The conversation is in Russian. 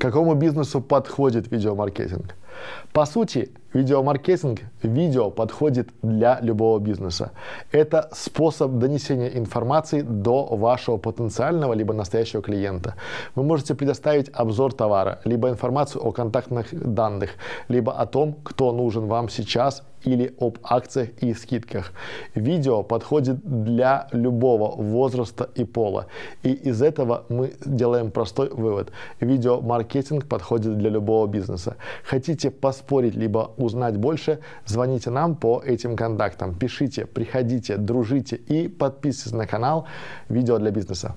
Какому бизнесу подходит видеомаркетинг? По сути, видеомаркетинг, видео подходит для любого бизнеса. Это способ донесения информации до вашего потенциального либо настоящего клиента. Вы можете предоставить обзор товара, либо информацию о контактных данных, либо о том, кто нужен вам сейчас или об акциях и скидках. Видео подходит для любого возраста и пола. И из этого мы делаем простой вывод. Видеомаркетинг подходит для любого бизнеса. Хотите поспорить либо узнать больше, звоните нам по этим контактам. Пишите, приходите, дружите и подписывайтесь на канал «Видео для бизнеса».